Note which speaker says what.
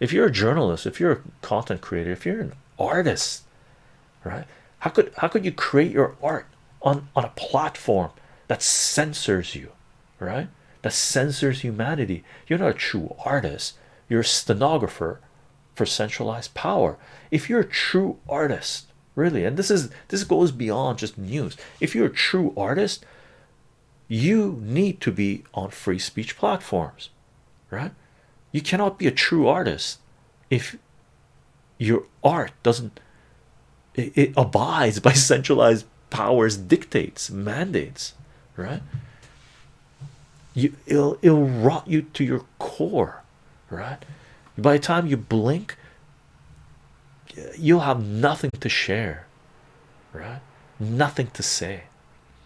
Speaker 1: if you're a journalist if you're a content creator if you're an artist right how could how could you create your art on on a platform that censors you right that censors humanity? You're not a true artist. You're a stenographer for centralized power. If you're a true artist really and this is this goes beyond just news. If you're a true artist you need to be on free speech platforms right you cannot be a true artist if your art doesn't it, abides by centralized powers dictates mandates right? You it'll, it'll rot you to your core right? By the time you blink you'll have nothing to share right? Nothing to say